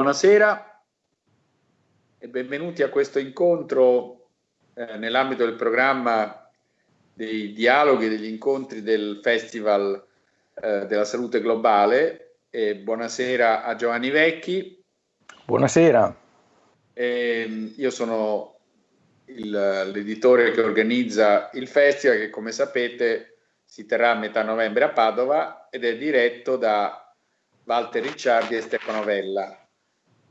buonasera e benvenuti a questo incontro eh, nell'ambito del programma dei dialoghi e degli incontri del Festival eh, della Salute Globale. E buonasera a Giovanni Vecchi. Buonasera. E, io sono l'editore che organizza il festival che come sapete si terrà a metà novembre a Padova ed è diretto da Walter Ricciardi e Stefano Vella.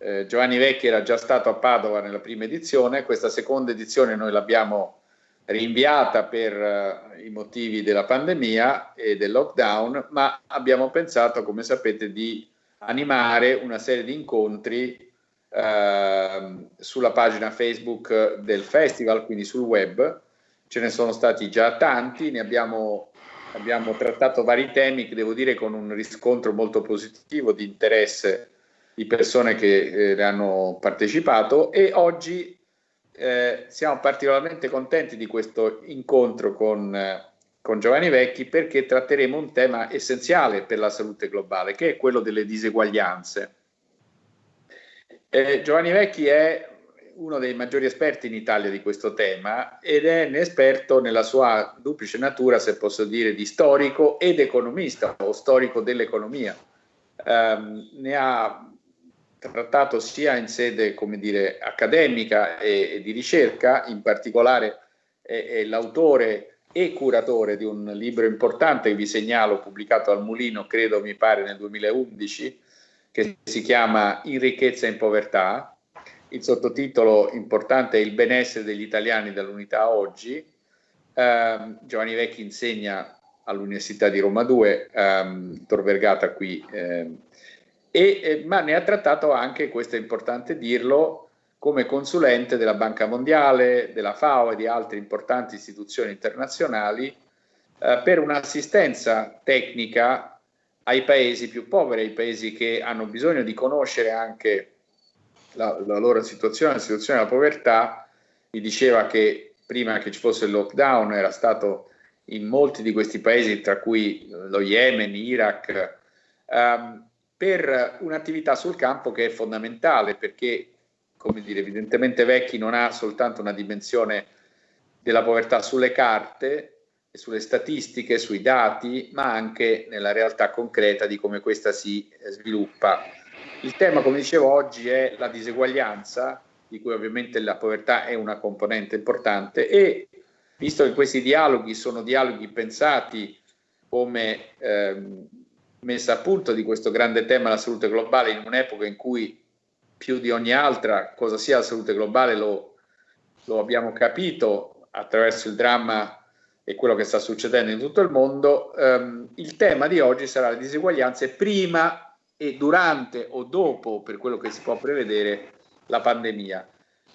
Eh, Giovanni Vecchi era già stato a Padova nella prima edizione, questa seconda edizione noi l'abbiamo rinviata per uh, i motivi della pandemia e del lockdown, ma abbiamo pensato, come sapete, di animare una serie di incontri uh, sulla pagina Facebook del festival, quindi sul web. Ce ne sono stati già tanti, ne abbiamo, abbiamo trattato vari temi che devo dire con un riscontro molto positivo di interesse di persone che eh, hanno partecipato e oggi eh, siamo particolarmente contenti di questo incontro con, eh, con Giovanni Vecchi perché tratteremo un tema essenziale per la salute globale che è quello delle diseguaglianze. Eh, Giovanni Vecchi è uno dei maggiori esperti in Italia di questo tema ed è un esperto nella sua duplice natura, se posso dire, di storico ed economista o storico dell'economia. Um, ne ha trattato sia in sede dire, accademica e, e, di ricerca, in particolare è, è l'autore e curatore di un libro importante che vi segnalo, pubblicato al Mulino, credo mi pare nel 2011, che si chiama In ricchezza e in povertà. Il sottotitolo importante è Il benessere degli italiani dall'unità oggi. Eh, Giovanni Vecchi insegna all'Università di Roma 2, ehm, Tor Vergata qui eh, e, eh, ma ne ha trattato anche, questo è importante dirlo, come consulente della Banca Mondiale, della FAO e di altre importanti istituzioni internazionali eh, per un'assistenza tecnica ai paesi più poveri, ai paesi che hanno bisogno di conoscere anche la, la loro situazione, la situazione della povertà. Mi diceva che prima che ci fosse il lockdown era stato in molti di questi paesi, tra cui lo Yemen, Iraq, um, per un'attività sul campo che è fondamentale perché, come dire, evidentemente Vecchi non ha soltanto una dimensione della povertà sulle carte sulle statistiche, sui dati, ma anche nella realtà concreta di come questa si eh, sviluppa. Il tema, come dicevo oggi, è la diseguaglianza, di cui ovviamente la povertà è una componente importante e visto che questi dialoghi sono dialoghi pensati come ehm, messa a punto di questo grande tema la salute globale in un'epoca in cui più di ogni altra cosa sia la salute globale lo, lo abbiamo capito attraverso il dramma e quello che sta succedendo in tutto il mondo, ehm, il tema di oggi sarà le diseguaglianze prima e durante o dopo, per quello che si può prevedere, la pandemia.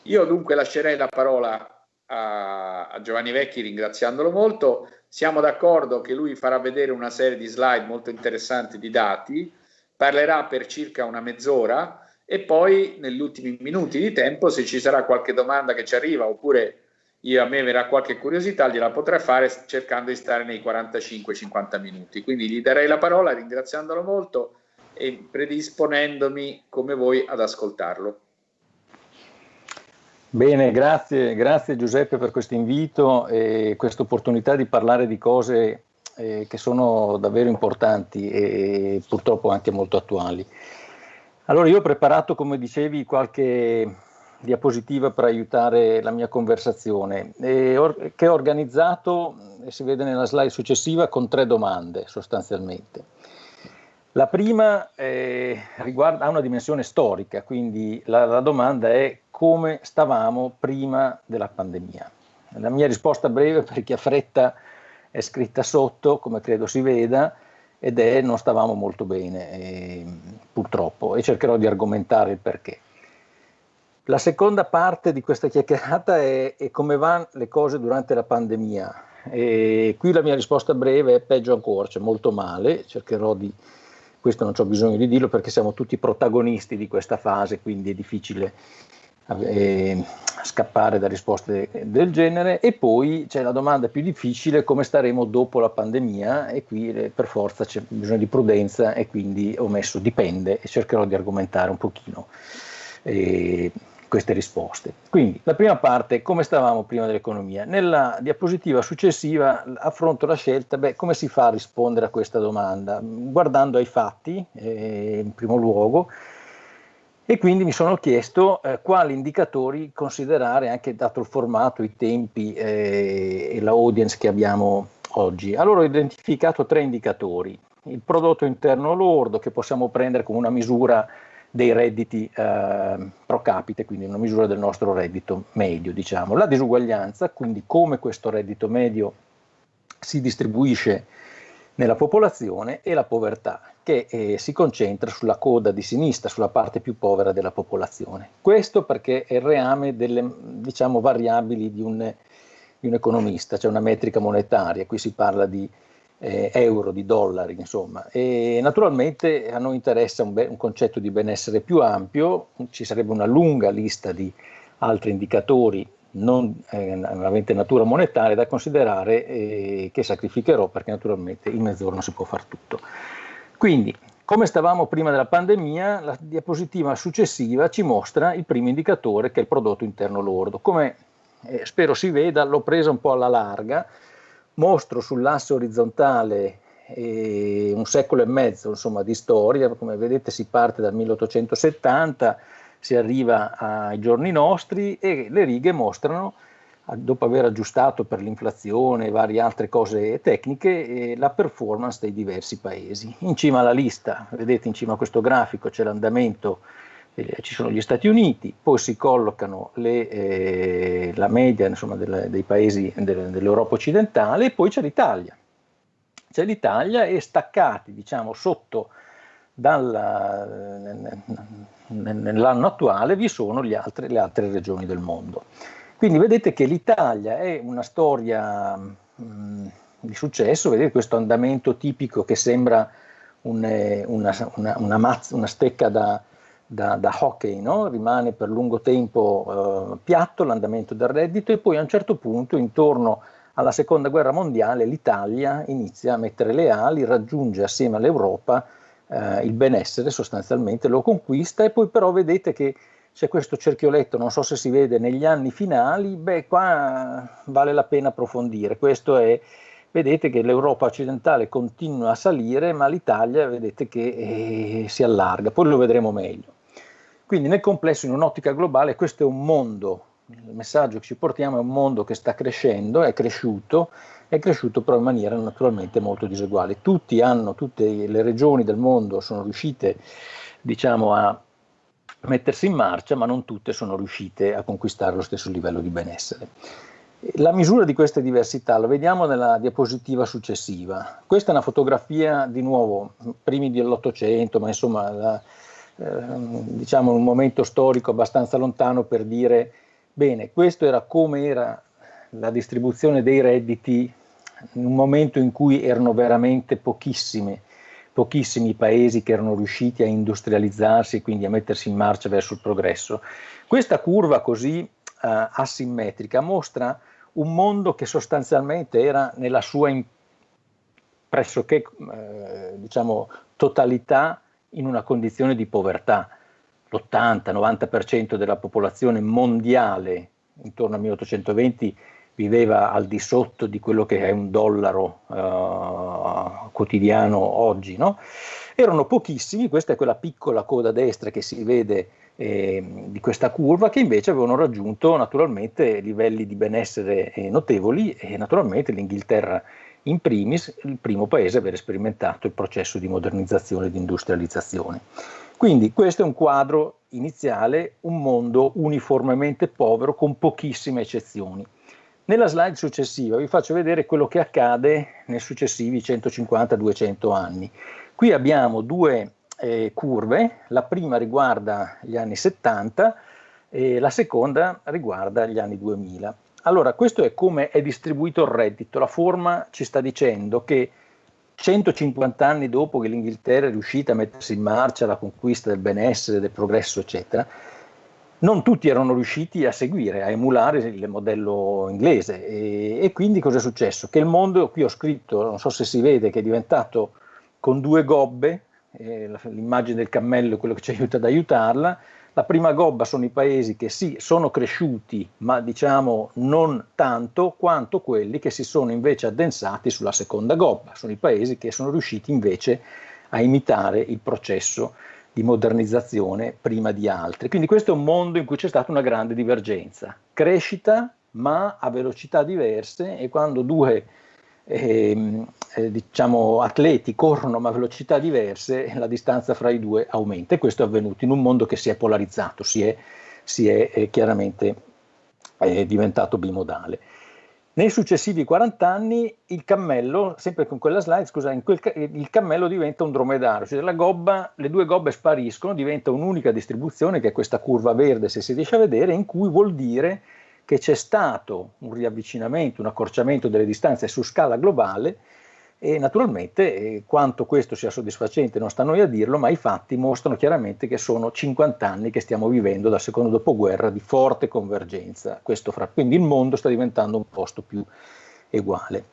Io dunque lascerei la parola a, a Giovanni Vecchi ringraziandolo molto siamo d'accordo che lui farà vedere una serie di slide molto interessanti di dati, parlerà per circa una mezz'ora e poi negli ultimi minuti di tempo, se ci sarà qualche domanda che ci arriva oppure io, a me verrà qualche curiosità, gliela potrei fare cercando di stare nei 45-50 minuti. Quindi gli darei la parola ringraziandolo molto e predisponendomi come voi ad ascoltarlo. Bene, grazie, grazie Giuseppe per questo invito e questa opportunità di parlare di cose eh, che sono davvero importanti e purtroppo anche molto attuali. Allora io ho preparato, come dicevi, qualche diapositiva per aiutare la mia conversazione, or che ho organizzato, si vede nella slide successiva, con tre domande sostanzialmente. La prima eh, riguarda, una dimensione storica, quindi la, la domanda è come stavamo prima della pandemia. La mia risposta breve, per chi ha fretta, è scritta sotto, come credo si veda, ed è non stavamo molto bene, eh, purtroppo, e cercherò di argomentare il perché. La seconda parte di questa chiacchierata è, è come vanno le cose durante la pandemia. E qui la mia risposta breve è peggio ancora, cioè molto male, cercherò di, questo non ho bisogno di dirlo perché siamo tutti protagonisti di questa fase, quindi è difficile eh, scappare da risposte del genere. E poi c'è la domanda più difficile come staremo dopo la pandemia? E qui eh, per forza c'è bisogno di prudenza e quindi ho messo dipende e cercherò di argomentare un pochino. Eh, queste risposte. Quindi la prima parte, come stavamo prima dell'economia? Nella diapositiva successiva affronto la scelta, beh, come si fa a rispondere a questa domanda? Guardando ai fatti, eh, in primo luogo, e quindi mi sono chiesto eh, quali indicatori considerare, anche dato il formato, i tempi eh, e la audience che abbiamo oggi. Allora ho identificato tre indicatori. Il prodotto interno lordo, che possiamo prendere come una misura dei redditi eh, pro capite, quindi una misura del nostro reddito medio, diciamo. La disuguaglianza, quindi come questo reddito medio si distribuisce nella popolazione e la povertà, che eh, si concentra sulla coda di sinistra, sulla parte più povera della popolazione. Questo perché è il reame delle diciamo, variabili di un, di un economista, c'è cioè una metrica monetaria, qui si parla di eh, euro, di dollari, insomma. E naturalmente a noi interessa un, un, concetto di benessere più ampio, ci sarebbe una lunga lista di altri indicatori non eh, natura monetaria da considerare eh, che sacrificherò perché naturalmente in mezz'ora non si può fare tutto. Quindi, come stavamo prima della pandemia, la diapositiva successiva ci mostra il primo indicatore che è il prodotto interno lordo. Come eh, spero si veda, l'ho presa un po' alla larga, mostro sull'asse orizzontale eh, un secolo e mezzo insomma, di storia, come vedete si parte dal 1870, si arriva ai giorni nostri e le righe mostrano, dopo aver aggiustato per l'inflazione e varie altre cose tecniche, eh, la performance dei diversi paesi. In cima alla lista, vedete in cima a questo grafico c'è l'andamento eh, ci sono gli Stati Uniti, poi si collocano le, eh, la media insomma, del, dei paesi del, dell'Europa occidentale e poi c'è l'Italia. C'è l'Italia e staccati diciamo, sotto dalla, nell'anno attuale vi sono altre, le altre regioni del mondo. Quindi vedete che l'Italia è una storia mh, di successo, vedete questo andamento tipico che sembra un, eh, una, una, una, mazza, una stecca da, da, da hockey, no? rimane per lungo tempo eh, piatto l'andamento del reddito e poi a un certo punto intorno alla seconda guerra mondiale l'Italia inizia a mettere le ali, raggiunge assieme all'Europa eh, il benessere sostanzialmente, lo conquista e poi però vedete che c'è questo cerchioletto, non so se si vede negli anni finali, beh qua vale la pena approfondire, questo è vedete che l'Europa occidentale continua a salire, ma l'Italia vedete che eh, si allarga, poi lo vedremo meglio. Quindi nel complesso, in un'ottica globale, questo è un mondo, il messaggio che ci portiamo è un mondo che sta crescendo, è cresciuto, è cresciuto però in maniera naturalmente molto diseguale. Tutti hanno, tutte le regioni del mondo sono riuscite, diciamo, a mettersi in marcia, ma non tutte sono riuscite a conquistare lo stesso livello di benessere. La misura di queste diversità la vediamo nella diapositiva successiva. Questa è una fotografia di nuovo, primi dell'Ottocento, ma insomma la, eh, diciamo un momento storico abbastanza lontano per dire bene, questo era come era la distribuzione dei redditi in un momento in cui erano veramente pochissime, pochissimi i paesi che erano riusciti a industrializzarsi e quindi a mettersi in marcia verso il progresso. Questa curva così eh, asimmetrica mostra un mondo che sostanzialmente era nella sua in, pressoché eh, diciamo, totalità in una condizione di povertà. L'80-90% della popolazione mondiale intorno al 1820 viveva al di sotto di quello che è un dollaro uh, quotidiano oggi. No? Erano pochissimi, questa è quella piccola coda destra che si vede eh, di questa curva che invece avevano raggiunto naturalmente livelli di benessere eh, notevoli e naturalmente l'Inghilterra in primis il primo paese a aver sperimentato il processo di modernizzazione e di industrializzazione. Quindi questo è un quadro iniziale, un mondo uniformemente povero con pochissime eccezioni. Nella slide successiva vi faccio vedere quello che accade nei successivi 150-200 anni. Qui abbiamo due eh, curve, la prima riguarda gli anni 70 e la seconda riguarda gli anni 2000. Allora, questo è come è distribuito il reddito, la forma ci sta dicendo che 150 anni dopo che l'Inghilterra è riuscita a mettersi in marcia la conquista del benessere, del progresso, eccetera, non tutti erano riusciti a seguire, a emulare il modello inglese e, e quindi cosa è successo? Che il mondo, qui ho scritto, non so se si vede, che è diventato con due gobbe, eh, l'immagine del cammello è quello che ci aiuta ad aiutarla, la prima gobba sono i paesi che sì, sono cresciuti, ma diciamo non tanto quanto quelli che si sono invece addensati sulla seconda gobba, sono i paesi che sono riusciti invece a imitare il processo di modernizzazione prima di altri. Quindi questo è un mondo in cui c'è stata una grande divergenza, crescita ma a velocità diverse e quando due eh, eh, diciamo, atleti corrono ma a velocità diverse, la distanza fra i due aumenta e questo è avvenuto in un mondo che si è polarizzato, si è, si è eh, chiaramente diventato bimodale. Nei successivi 40 anni il cammello, sempre con quella slide, scusa, quel, il cammello diventa un dromedario, cioè gobba, le due gobbe spariscono, diventa un'unica distribuzione che è questa curva verde se si riesce a vedere, in cui vuol dire che c'è stato un riavvicinamento, un accorciamento delle distanze su scala globale e naturalmente eh, quanto questo sia soddisfacente non sta a noi a dirlo, ma i fatti mostrano chiaramente che sono 50 anni che stiamo vivendo dal secondo dopoguerra di forte convergenza. Fra, quindi il mondo sta diventando un posto più uguale.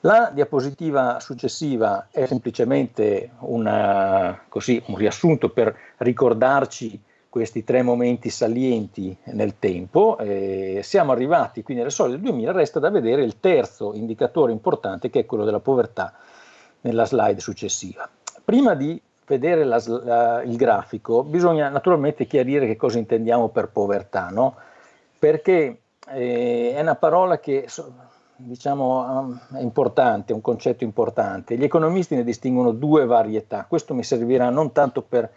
La diapositiva successiva è semplicemente una, così, un riassunto per ricordarci questi tre momenti salienti nel tempo. Eh, siamo arrivati quindi alle soglie del 2000, resta da vedere il terzo indicatore importante che è quello della povertà nella slide successiva. Prima di vedere la, la, il grafico bisogna naturalmente chiarire che cosa intendiamo per povertà, no? perché eh, è una parola che diciamo, è importante, un concetto importante. Gli economisti ne distinguono due varietà, questo mi servirà non tanto per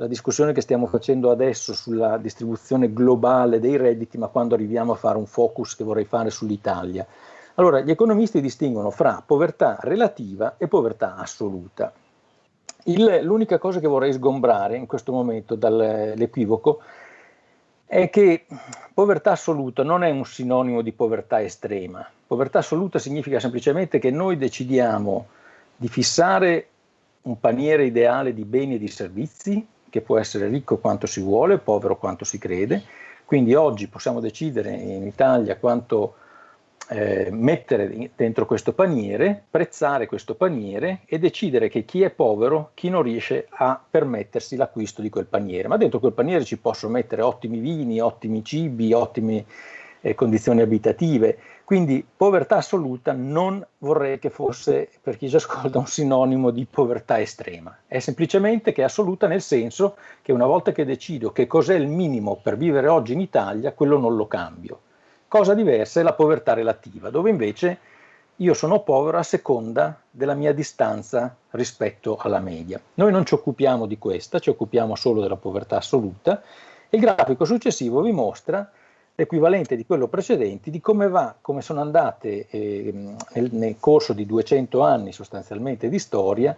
la discussione che stiamo facendo adesso sulla distribuzione globale dei redditi, ma quando arriviamo a fare un focus che vorrei fare sull'Italia. Allora, gli economisti distinguono fra povertà relativa e povertà assoluta. l'unica cosa che vorrei sgombrare in questo momento dall'equivoco è che povertà assoluta non è un sinonimo di povertà estrema. Povertà assoluta significa semplicemente che noi decidiamo di fissare un paniere ideale di beni e di servizi che può essere ricco quanto si vuole, povero quanto si crede, quindi oggi possiamo decidere in Italia quanto eh, mettere dentro questo paniere, prezzare questo paniere e decidere che chi è povero, chi non riesce a permettersi l'acquisto di quel paniere. Ma dentro quel paniere ci posso mettere ottimi vini, ottimi cibi, ottime eh, condizioni abitative, quindi povertà assoluta non vorrei che fosse, per chi ci ascolta, un sinonimo di povertà estrema. È semplicemente che è assoluta nel senso che una volta che decido che cos'è il minimo per vivere oggi in Italia, quello non lo cambio. Cosa diversa è la povertà relativa, dove invece io sono povero a seconda della mia distanza rispetto alla media. Noi non ci occupiamo di questa, ci occupiamo solo della povertà assoluta. Il grafico successivo vi mostra l'equivalente di quello precedente, di come va, come sono andate eh, nel, nel, corso di 200 anni sostanzialmente di storia,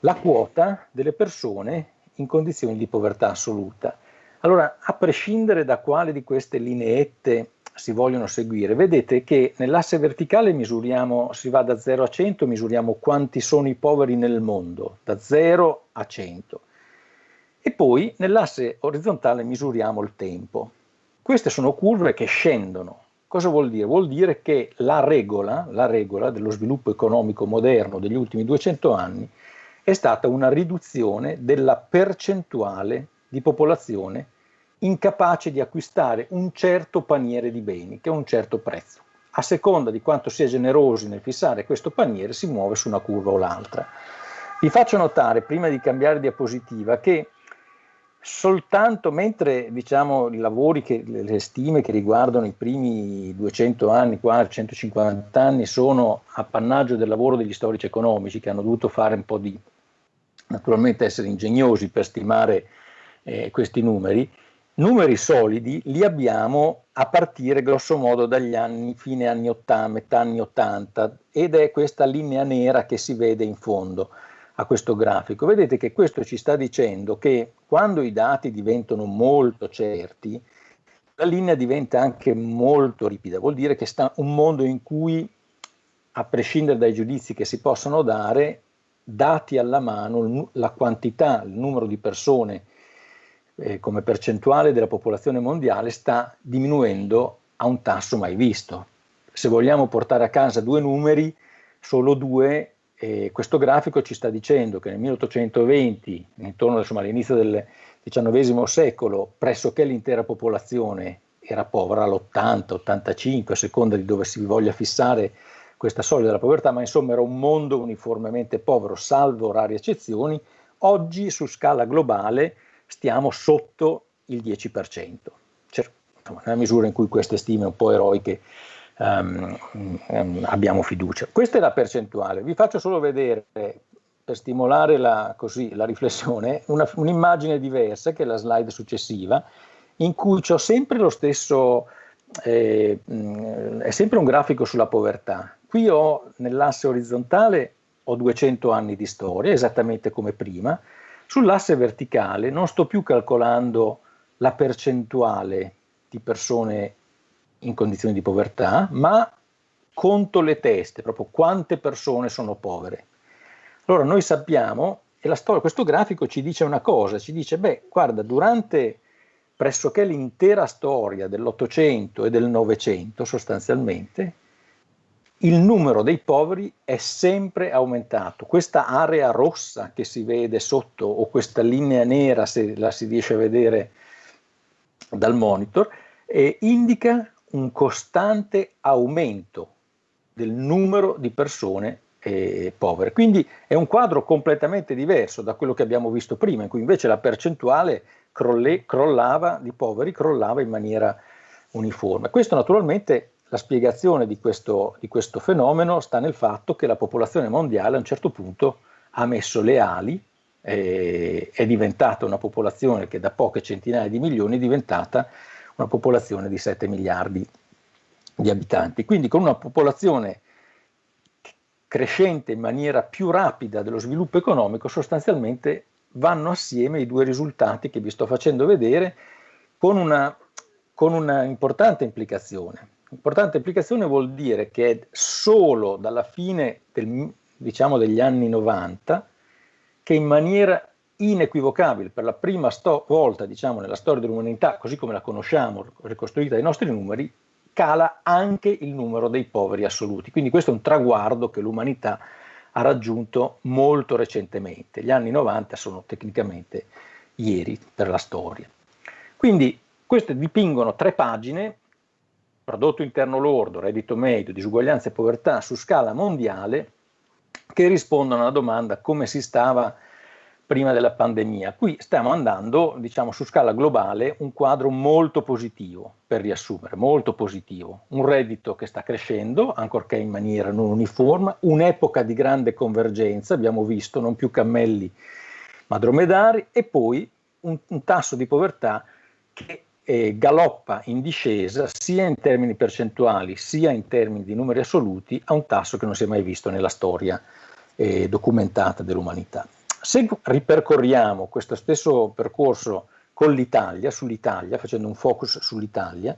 la quota delle persone in condizioni di povertà assoluta. Allora, a prescindere da quale di queste lineette si vogliono seguire, vedete che nell'asse verticale misuriamo, si va da 0 a 100, misuriamo quanti sono i poveri nel mondo, da 0 a 100. E poi nell'asse orizzontale misuriamo il tempo. Queste sono curve che scendono. Cosa vuol dire? Vuol dire che la regola, la regola dello sviluppo economico moderno degli ultimi 200 anni è stata una riduzione della percentuale di popolazione incapace di acquistare un certo paniere di beni, che è un certo prezzo. A seconda di quanto si è generosi nel fissare questo paniere, si muove su una curva o l'altra. Vi faccio notare, prima di cambiare diapositiva, che soltanto mentre diciamo, i lavori, che, le stime che riguardano i primi 200 anni, 150 anni, sono appannaggio del lavoro degli storici economici che hanno dovuto fare un po' di, naturalmente essere ingegnosi per stimare eh, questi numeri, numeri solidi li abbiamo a partire grosso modo dagli anni, fine anni 80, metà anni 80 ed è questa linea nera che si vede in fondo a questo grafico. Vedete che questo ci sta dicendo che quando i dati diventano molto certi, la linea diventa anche molto ripida, vuol dire che sta un mondo in cui, a prescindere dai giudizi che si possono dare, dati alla mano, la quantità, il numero di persone eh, come percentuale della popolazione mondiale sta diminuendo a un tasso mai visto. Se vogliamo portare a casa due numeri, solo due, eh, questo grafico ci sta dicendo che nel 1820, intorno insomma, all'inizio del XIX secolo, pressoché l'intera popolazione era povera, l'80, 85, a seconda di dove si voglia fissare questa soglia della povertà, ma insomma era un mondo uniformemente povero, salvo rare eccezioni. Oggi su scala globale stiamo sotto il 10%, cioè, nella misura in cui queste stime un po' eroiche um, abbiamo fiducia. Questa è la percentuale. Vi faccio solo vedere, per stimolare la, così, la riflessione, un'immagine diversa, che è la slide successiva, in cui ho sempre lo stesso, eh, è sempre un grafico sulla povertà. Qui ho nell'asse orizzontale ho 200 anni di storia, esattamente come prima, Sull'asse verticale non sto più calcolando la percentuale di persone in condizioni di povertà, ma conto le teste, proprio quante persone sono povere. Allora noi sappiamo, e storia, questo grafico ci dice una cosa, ci dice, beh, guarda, durante pressoché l'intera storia dell'Ottocento e del Novecento sostanzialmente, il numero dei poveri è sempre aumentato. Questa area rossa che si vede sotto o questa linea nera, se la si riesce a vedere dal monitor, eh, indica un costante aumento del numero di persone eh, povere. Quindi è un quadro completamente diverso da quello che abbiamo visto prima, in cui invece la percentuale crolle, crollava di poveri crollava in maniera uniforme. Questo naturalmente la spiegazione di questo, di questo fenomeno sta nel fatto che la popolazione mondiale a un certo punto ha messo le ali, eh, è diventata una popolazione che da poche centinaia di milioni è diventata una popolazione di 7 miliardi di abitanti. Quindi con una popolazione crescente in maniera più rapida dello sviluppo economico, sostanzialmente vanno assieme i due risultati che vi sto facendo vedere con una, con una importante implicazione. Importante implicazione vuol dire che è solo dalla fine del, diciamo, degli anni 90 che in maniera inequivocabile, per la prima volta diciamo, nella storia dell'umanità, così come la conosciamo, ricostruita dai nostri numeri, cala anche il numero dei poveri assoluti. Quindi questo è un traguardo che l'umanità ha raggiunto molto recentemente. Gli anni 90 sono tecnicamente ieri per la storia. Quindi queste dipingono tre pagine prodotto interno lordo, reddito medio, disuguaglianza e povertà su scala mondiale che rispondono alla domanda come si stava prima della pandemia. Qui stiamo andando, diciamo, su scala globale un quadro molto positivo, per riassumere, molto positivo. Un reddito che sta crescendo, ancorché in maniera non uniforme, un'epoca di grande convergenza, abbiamo visto, non più cammelli ma dromedari, e poi un, un tasso di povertà che eh, galoppa in discesa sia in termini percentuali sia in termini di numeri assoluti a un tasso che non si è mai visto nella storia eh, documentata dell'umanità. Se ripercorriamo questo stesso percorso con l'Italia, sull'Italia, facendo un focus sull'Italia,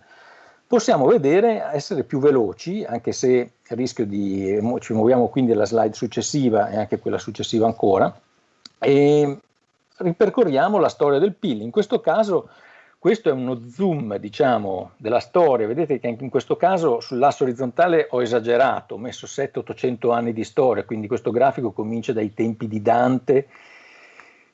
possiamo vedere essere più veloci, anche se rischio di, ci muoviamo quindi alla slide successiva e anche quella successiva ancora, e ripercorriamo la storia del PIL. In questo caso questo è uno zoom, diciamo, della storia. Vedete che anche in questo caso sull'asse orizzontale ho esagerato, ho messo 700-800 anni di storia, quindi questo grafico comincia dai tempi di Dante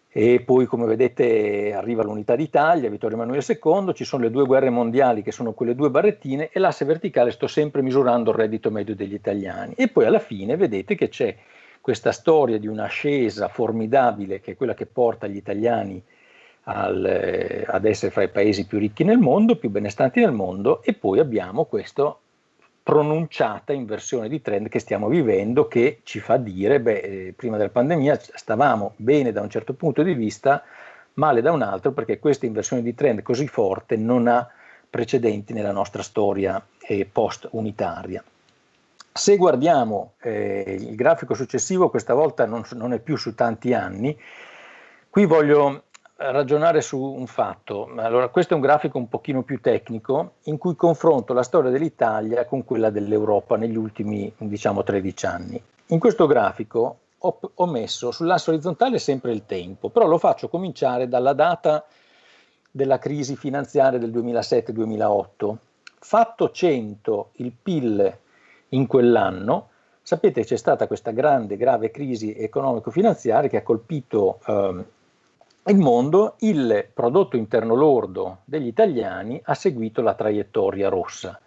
e poi come vedete arriva l'unità d'Italia, Vittorio Emanuele II, ci sono le due guerre mondiali che sono quelle due barrettine e l'asse verticale sto sempre misurando il reddito medio degli italiani e poi alla fine vedete che c'è questa storia di un'ascesa formidabile che è quella che porta gli italiani al, ad essere fra i paesi più ricchi nel mondo, più benestanti nel mondo e poi abbiamo questa pronunciata inversione di trend che stiamo vivendo che ci fa dire, beh, eh, prima della pandemia stavamo bene da un certo punto di vista, male da un altro perché questa inversione di trend così forte non ha precedenti nella nostra storia eh, post-unitaria. Se guardiamo eh, il grafico successivo, questa volta non, non, è più su tanti anni, qui voglio ragionare su un fatto. Allora, questo è un grafico un pochino più tecnico in cui confronto la storia dell'Italia con quella dell'Europa negli ultimi, diciamo, 13 anni. In questo grafico ho, ho messo sull'asse orizzontale sempre il tempo, però lo faccio cominciare dalla data della crisi finanziaria del 2007-2008. Fatto 100 il PIL in quell'anno, sapete c'è stata questa grande, grave crisi economico-finanziaria che ha colpito eh, il mondo, il prodotto interno lordo degli italiani ha seguito la traiettoria rossa.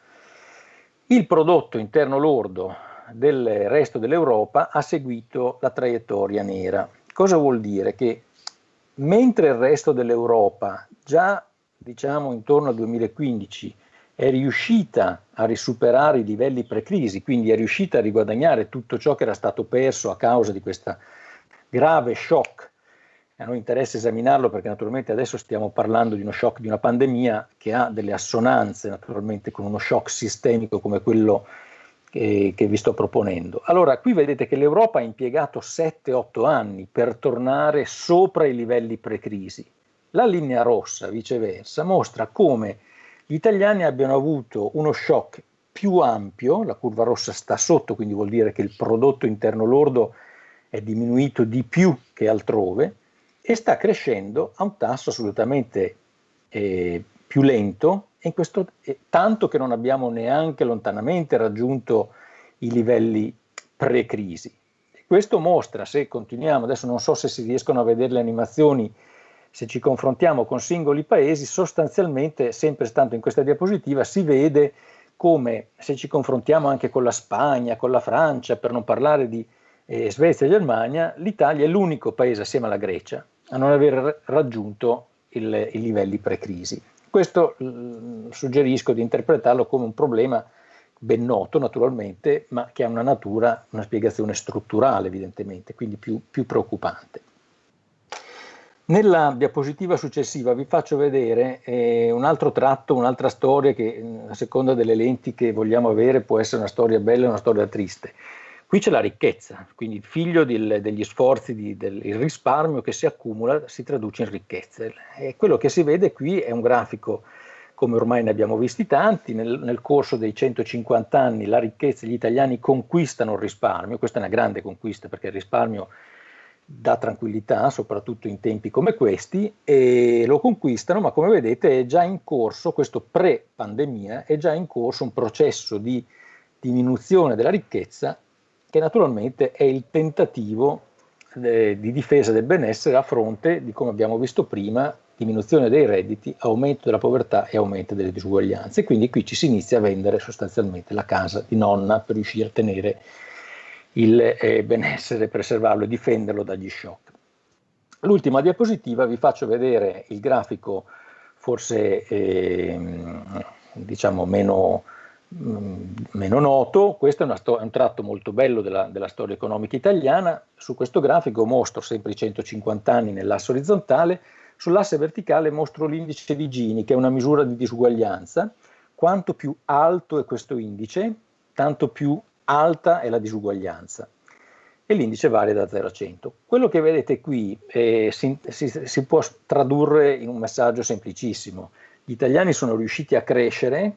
Il prodotto interno lordo del resto dell'Europa ha seguito la traiettoria nera. Cosa vuol dire? Che mentre il resto dell'Europa già diciamo intorno al 2015 è riuscita a risuperare i livelli pre-crisi, quindi è riuscita a riguadagnare tutto ciò che era stato perso a causa di questa grave shock. A noi interessa esaminarlo perché naturalmente adesso stiamo parlando di uno shock di una pandemia che ha delle assonanze naturalmente con uno shock sistemico come quello che, che vi sto proponendo. Allora, qui vedete che l'Europa ha impiegato 7-8 anni per tornare sopra i livelli pre-crisi. La linea rossa, viceversa, mostra come gli italiani abbiano avuto uno shock più ampio, la curva rossa sta sotto, quindi vuol dire che il prodotto interno lordo è diminuito di più che altrove e sta crescendo a un tasso assolutamente eh, più lento, questo, eh, tanto che non abbiamo neanche lontanamente raggiunto i livelli pre-crisi. Questo mostra, se continuiamo, adesso non so se si riescono a vedere le animazioni, se ci confrontiamo con singoli paesi, sostanzialmente, sempre stando in questa diapositiva, si vede come se ci confrontiamo anche con la Spagna, con la Francia, per non parlare di eh, Svezia e Germania, l'Italia è l'unico paese assieme alla Grecia a non aver raggiunto il, i livelli pre-crisi. Questo suggerisco di interpretarlo come un problema ben noto naturalmente, ma che ha una natura, una spiegazione strutturale evidentemente, quindi più, più preoccupante. Nella diapositiva successiva vi faccio vedere eh, un altro tratto, un'altra storia che a seconda delle lenti che vogliamo avere può essere una storia bella o una storia triste. Qui c'è la ricchezza, quindi il figlio del, degli sforzi, di, del risparmio che si accumula si traduce in ricchezza. E quello che si vede qui è un grafico, come ormai ne abbiamo visti tanti, nel, nel corso dei 150 anni la ricchezza, gli italiani conquistano il risparmio, questa è una grande conquista perché il risparmio dà tranquillità, soprattutto in tempi come questi, e lo conquistano, ma come vedete è già in corso, questo pre-pandemia, è già in corso un processo di diminuzione della ricchezza che naturalmente è il tentativo eh, di difesa del benessere a fronte di, come abbiamo visto prima, diminuzione dei redditi, aumento della povertà e aumento delle disuguaglianze. Quindi qui ci si inizia a vendere sostanzialmente la casa di nonna per riuscire a tenere il eh, benessere, preservarlo e difenderlo dagli shock. L'ultima diapositiva vi faccio vedere il grafico forse eh, diciamo meno meno noto, questo è, è, un tratto molto bello della, della, storia economica italiana, su questo grafico mostro sempre i 150 anni nell'asse orizzontale, sull'asse verticale mostro l'indice di Gini, che è una misura di disuguaglianza, quanto più alto è questo indice, tanto più alta è la disuguaglianza. E l'indice varia da 0 a 100. Quello che vedete qui eh, si, si, si può tradurre in un messaggio semplicissimo. Gli italiani sono riusciti a crescere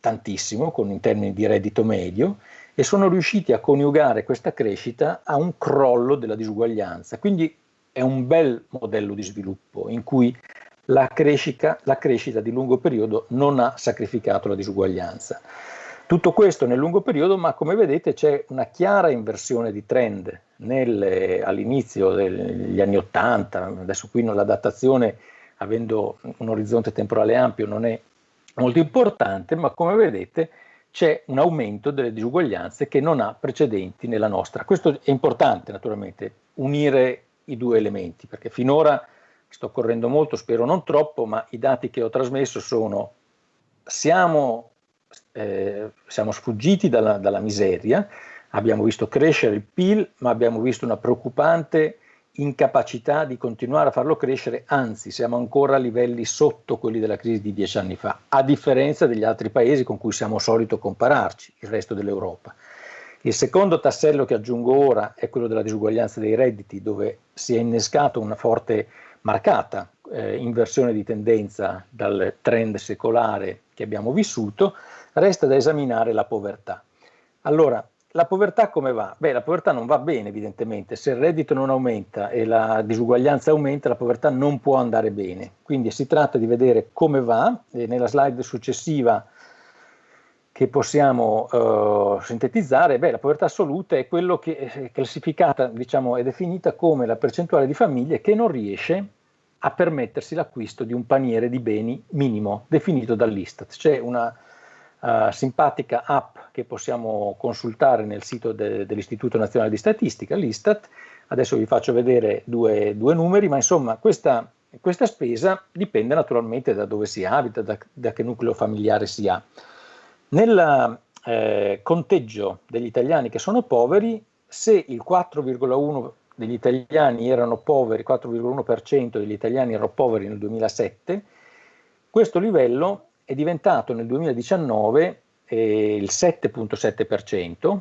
tantissimo con, in termini di reddito medio e sono riusciti a coniugare questa crescita a un crollo della disuguaglianza. Quindi è un bel modello di sviluppo in cui la crescita, la crescita di lungo periodo non ha sacrificato la disuguaglianza. Tutto questo nel lungo periodo, ma come vedete c'è una chiara inversione di trend all'inizio degli anni 80, adesso qui la datazione avendo un orizzonte temporale ampio non è molto importante, ma come vedete c'è un aumento delle disuguaglianze che non ha precedenti nella nostra. Questo è importante naturalmente, unire i due elementi, perché finora sto correndo molto, spero non troppo, ma i dati che ho trasmesso sono siamo, eh, siamo sfuggiti dalla, dalla miseria, abbiamo visto crescere il PIL, ma abbiamo visto una preoccupante incapacità di continuare a farlo crescere, anzi siamo ancora a livelli sotto quelli della crisi di dieci anni fa, a differenza degli altri paesi con cui siamo solito compararci, il resto dell'Europa. Il secondo tassello che aggiungo ora è quello della disuguaglianza dei redditi, dove si è innescato una forte, marcata eh, inversione di tendenza dal trend secolare che abbiamo vissuto, resta da esaminare la povertà. Allora, la povertà come va? Beh, la povertà non va bene evidentemente, se il reddito non aumenta e la disuguaglianza aumenta, la povertà non può andare bene. Quindi si tratta di vedere come va e nella slide successiva che possiamo uh, sintetizzare, beh, la povertà assoluta è quello che è classificata, diciamo, è definita come la percentuale di famiglie che non riesce a permettersi l'acquisto di un paniere di beni minimo definito dall'Istat. C'è una uh, simpatica app che possiamo consultare nel sito de, dell'Istituto Nazionale di Statistica, l'Istat. Adesso vi faccio vedere due, due numeri, ma insomma questa, questa, spesa dipende naturalmente da dove si abita, da, da che nucleo familiare si ha. Nel eh, conteggio degli italiani che sono poveri, se il 4,1 degli italiani erano poveri, 4,1% degli italiani erano poveri nel 2007, questo livello è diventato nel 2019 eh, il 7,7%,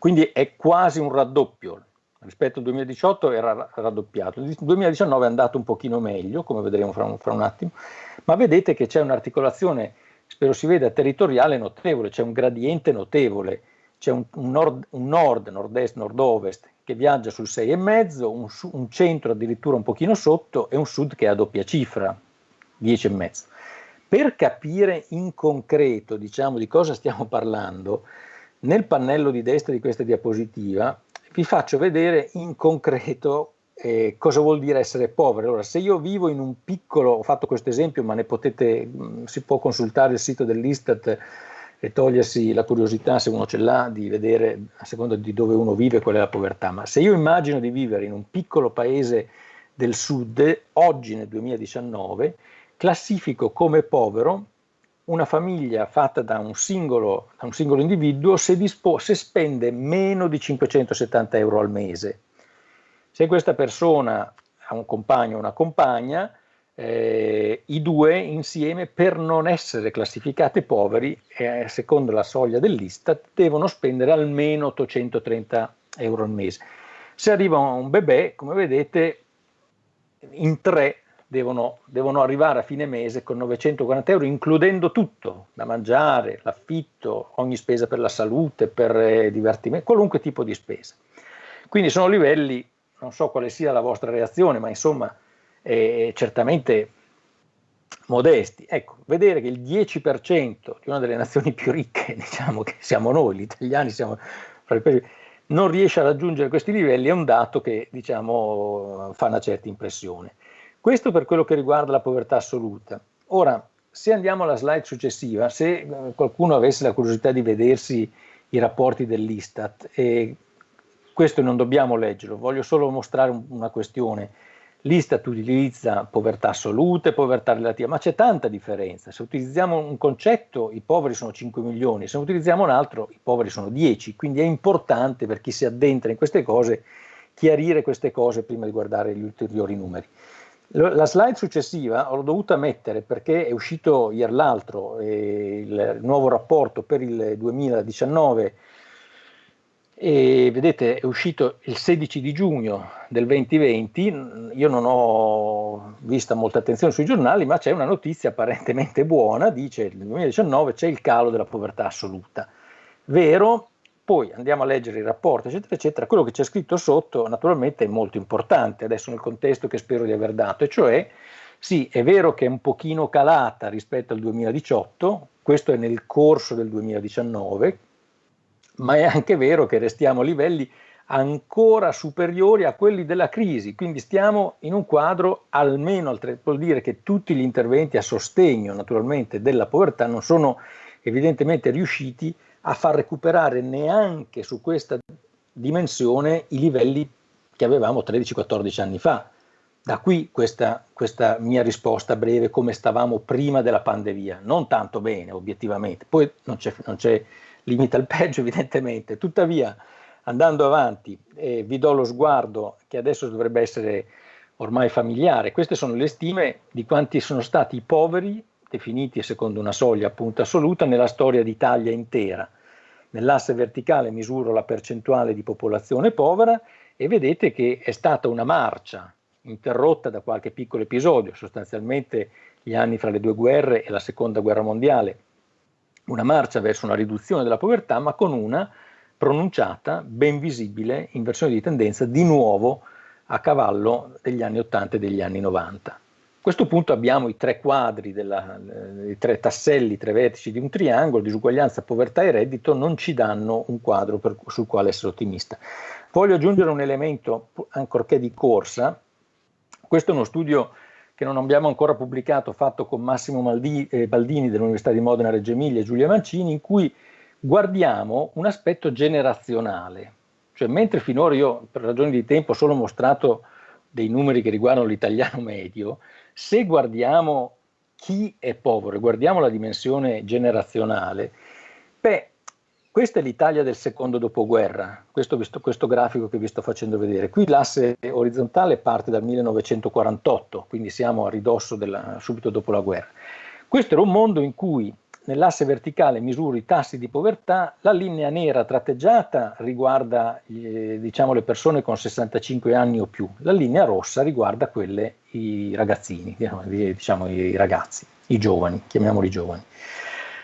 quindi è quasi un raddoppio. Rispetto al 2018 era raddoppiato, il 2019 è andato un pochino meglio, come vedremo fra un, fra un attimo, ma vedete che c'è un'articolazione, spero si veda, territoriale notevole, c'è un gradiente notevole, c'è un, un, nord, un nord, nord-est, nord-ovest che viaggia sul 6,5, un, un centro addirittura un pochino sotto e un sud che ha doppia cifra, 10,5. Per capire in concreto diciamo, di cosa stiamo parlando, nel pannello di destra di questa diapositiva vi faccio vedere in concreto eh, cosa vuol dire essere povero. Allora, se io vivo in un piccolo, ho fatto questo esempio, ma ne potete, mm, si può consultare il sito dell'Istat e togliersi la curiosità, se uno ce l'ha, di vedere a seconda di dove uno vive qual è la povertà. Ma se io immagino di vivere in un piccolo paese del sud, oggi nel 2019, classifico come povero una famiglia fatta da un singolo, da un singolo individuo se, se spende meno di 570 euro al mese. Se questa persona ha un compagno o una compagna, eh, i due insieme per non essere classificate poveri, eh, secondo la soglia dell'Istat, devono spendere almeno 830 euro al mese. Se arriva un bebè, come vedete, in tre devono, devono, arrivare a fine mese con 940 euro, includendo tutto, da mangiare, l'affitto, ogni spesa per la salute, per eh, divertimento, qualunque tipo di spesa. Quindi sono livelli, non so quale sia la vostra reazione, ma insomma eh, certamente modesti. Ecco, vedere che il 10% di una delle nazioni più ricche, diciamo che siamo noi, gli italiani siamo fra i più non riesce a raggiungere questi livelli è un dato che diciamo, fa una certa impressione. Questo per quello che riguarda la povertà assoluta. Ora, se andiamo alla slide successiva, se eh, qualcuno avesse la curiosità di vedersi i rapporti dell'Istat, e questo non dobbiamo leggerlo, voglio solo mostrare una questione. L'Istat utilizza povertà assoluta e povertà relativa, ma c'è tanta differenza. Se utilizziamo un concetto, i poveri sono 5 milioni, se utilizziamo un altro, i poveri sono 10. Quindi è importante per chi si addentra in queste cose chiarire queste cose prima di guardare gli ulteriori numeri. La slide successiva l'ho dovuta mettere perché è uscito ieri l'altro eh, il nuovo rapporto per il 2019 e vedete è uscito il 16 di giugno del 2020, io non ho vista molta attenzione sui giornali ma c'è una notizia apparentemente buona, dice nel 2019 c'è il calo della povertà assoluta. Vero, poi andiamo a leggere il rapporto, eccetera, eccetera, quello che c'è scritto sotto naturalmente è molto importante, adesso nel contesto che spero di aver dato, e cioè sì, è vero che è un pochino calata rispetto al 2018, questo è nel corso del 2019, ma è anche vero che restiamo a livelli ancora superiori a quelli della crisi, quindi stiamo in un quadro almeno, vuol dire che tutti gli interventi a sostegno naturalmente della povertà non sono evidentemente riusciti a far recuperare neanche su questa dimensione i livelli che avevamo 13-14 anni fa. Da qui questa, questa, mia risposta breve, come stavamo prima della pandemia. Non tanto bene, obiettivamente. Poi non c'è, limite al peggio, evidentemente. Tuttavia, andando avanti, eh, vi do lo sguardo che adesso dovrebbe essere ormai familiare. Queste sono le stime di quanti sono stati i poveri definiti secondo una soglia appunto assoluta nella storia d'Italia intera. Nell'asse verticale misuro la percentuale di popolazione povera e vedete che è stata una marcia interrotta da qualche piccolo episodio, sostanzialmente gli anni fra le due guerre e la seconda guerra mondiale, una marcia verso una riduzione della povertà, ma con una pronunciata, ben visibile inversione di tendenza di nuovo a cavallo degli anni 80 e degli anni 90. A questo punto abbiamo i tre quadri, della, i tre tasselli, i tre vertici di un triangolo, disuguaglianza, povertà e reddito, non ci danno un quadro per, sul quale essere ottimista. Voglio aggiungere un elemento, ancorché di corsa, questo è uno studio che non abbiamo ancora pubblicato, fatto con Massimo Maldi, eh, Baldini dell'Università di Modena Reggio Emilia e Giulia Mancini, in cui guardiamo un aspetto generazionale. Cioè, mentre finora io, per ragioni di tempo, ho solo mostrato dei numeri che riguardano l'italiano medio, se guardiamo chi è povero e guardiamo la dimensione generazionale, beh, questa è l'Italia del secondo dopoguerra, questo, questo, grafico che vi sto facendo vedere. Qui l'asse orizzontale parte dal 1948, quindi siamo a ridosso della, subito dopo la guerra. Questo era un mondo in cui nell'asse verticale misuro i tassi di povertà, la linea nera tratteggiata riguarda eh, diciamo, le persone con 65 anni o più, la linea rossa riguarda quelle, i ragazzini, diciamo i ragazzi, i giovani, chiamiamoli giovani.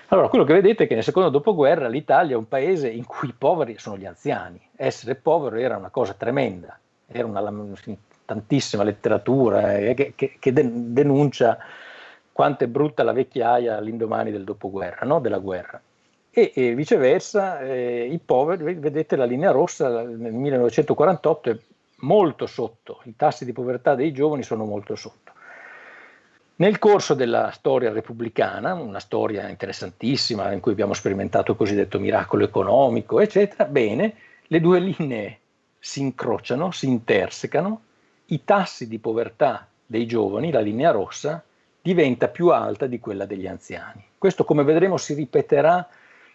Allora, quello che vedete è che nel secondo dopoguerra l'Italia è un paese in cui i poveri sono gli anziani. Essere povero era una cosa tremenda, era una, tantissima letteratura eh, che, che, denuncia quanto è brutta la vecchiaia all'indomani del dopoguerra, no? della guerra. E, e viceversa, eh, i poveri, vedete la linea rossa nel 1948 è molto sotto, i tassi di povertà dei giovani sono molto sotto. Nel corso della storia repubblicana, una storia interessantissima in cui abbiamo sperimentato il cosiddetto miracolo economico, eccetera, bene, le due linee si incrociano, si intersecano, i tassi di povertà dei giovani, la linea rossa, diventa più alta di quella degli anziani. Questo, come vedremo, si ripeterà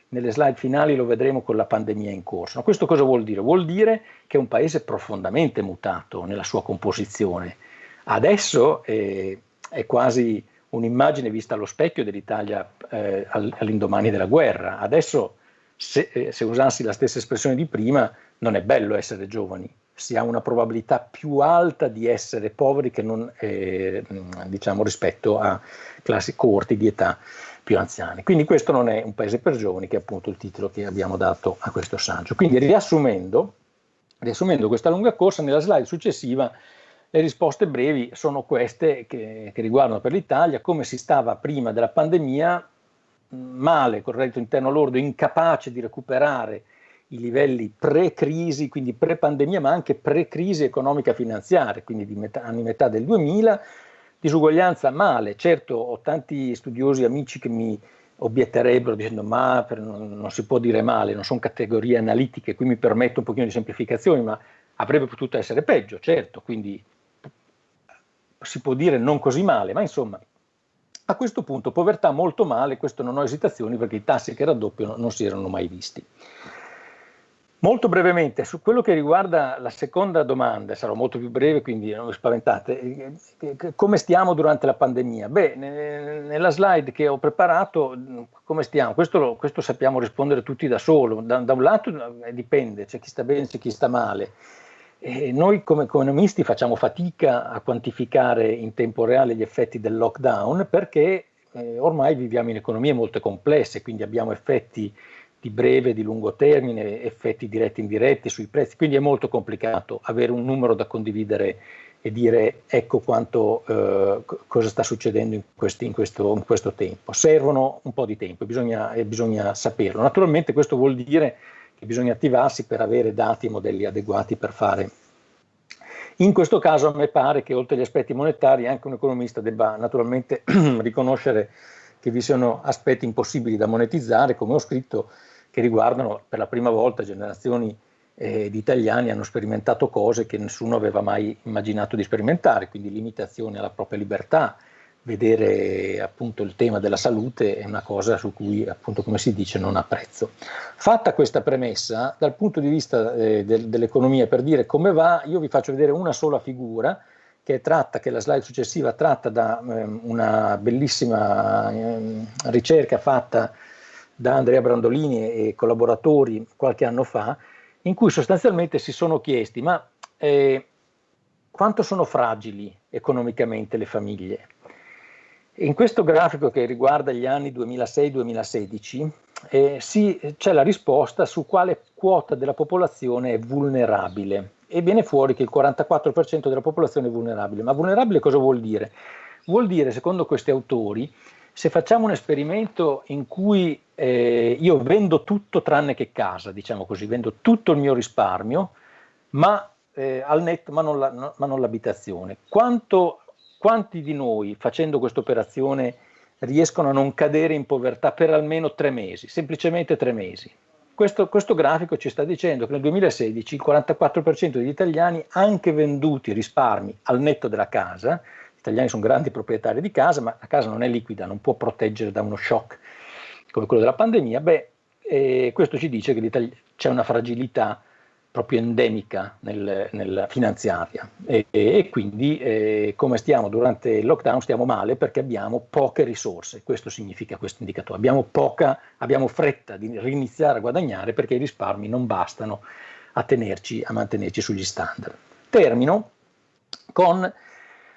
nelle slide finali, lo vedremo con la pandemia in corso. Ma questo cosa vuol dire? Vuol dire che è un paese profondamente mutato nella sua composizione. Adesso eh, è quasi un'immagine vista allo specchio dell'Italia eh, all'indomani della guerra. Adesso, se, eh, se, usassi la stessa espressione di prima, non è bello essere giovani, si ha una probabilità più alta di essere poveri non, eh, diciamo, rispetto a classi corti di età più anziani. Quindi questo non è un paese per giovani, che è appunto il titolo che abbiamo dato a questo saggio. Quindi riassumendo, riassumendo questa lunga corsa, nella slide successiva le risposte brevi sono queste che, che riguardano per l'Italia come si stava prima della pandemia, male col reddito interno lordo, incapace di recuperare i livelli pre-crisi, quindi pre-pandemia, ma anche pre-crisi economica finanziaria, quindi di metà, anni metà del 2000, disuguaglianza male, certo ho tanti studiosi amici che mi obietterebbero dicendo ma per, non, non, si può dire male, non sono categorie analitiche, qui mi permetto un pochino di semplificazione, ma avrebbe potuto essere peggio, certo, quindi si può dire non così male, ma insomma, a questo punto povertà molto male, questo non ho esitazioni perché i tassi che raddoppiano non si erano mai visti. Molto brevemente, su quello che riguarda la seconda domanda, sarò molto più breve, quindi non vi spaventate, come stiamo durante la pandemia? Beh, nella slide che ho preparato, come stiamo? Questo, questo sappiamo rispondere tutti da solo, da, da un lato eh, dipende, c'è chi sta bene, c'è chi sta male, e noi come economisti facciamo fatica a quantificare in tempo reale gli effetti del lockdown perché eh, ormai viviamo in economie molto complesse, quindi abbiamo effetti di breve e di lungo termine, effetti diretti e indiretti sui prezzi, quindi è molto complicato avere un numero da condividere e dire ecco quanto, eh, cosa sta succedendo in, questi, in, questo, in, questo, tempo. Servono un po' di tempo bisogna, e bisogna saperlo. Naturalmente questo vuol dire che bisogna attivarsi per avere dati e modelli adeguati per fare. In questo caso a me pare che oltre agli aspetti monetari anche un economista debba naturalmente riconoscere che vi siano aspetti impossibili da monetizzare, come ho scritto, che riguardano per la prima volta generazioni eh, di italiani hanno sperimentato cose che nessuno aveva mai immaginato di sperimentare, quindi limitazioni alla propria libertà, vedere appunto il tema della salute è una cosa su cui appunto come si dice non ha prezzo. Fatta questa premessa dal punto di vista eh, del, dell'economia per dire come va io vi faccio vedere una sola figura che tratta, che la slide successiva tratta da eh, una bellissima eh, ricerca fatta da Andrea Brandolini e collaboratori qualche anno fa in cui sostanzialmente si sono chiesti ma eh, quanto sono fragili economicamente le famiglie? In questo grafico che riguarda gli anni 2006-2016 eh, c'è la risposta su quale quota della popolazione è vulnerabile e viene fuori che il 44% della popolazione è vulnerabile. Ma vulnerabile cosa vuol dire? Vuol dire, secondo questi autori, se facciamo un esperimento in cui eh, io vendo tutto tranne che casa, diciamo così, vendo tutto il mio risparmio, ma eh, al netto, ma non, la, no, ma non l'abitazione, quanti di noi facendo questa operazione riescono a non cadere in povertà per almeno tre mesi, semplicemente tre mesi? Questo, questo, grafico ci sta dicendo che nel 2016 il 44% degli italiani, anche venduti risparmi al netto della casa, gli italiani sono grandi proprietari di casa, ma la casa non è liquida, non può proteggere da uno shock come quello della pandemia, beh, eh, questo ci dice che c'è una fragilità proprio endemica nel, nella finanziaria e, e quindi eh, come stiamo durante il lockdown stiamo male perché abbiamo poche risorse, questo significa questo indicatore, abbiamo, poca, abbiamo fretta di riniziare a guadagnare perché i risparmi non bastano a, tenerci, a mantenerci sugli standard. Termino con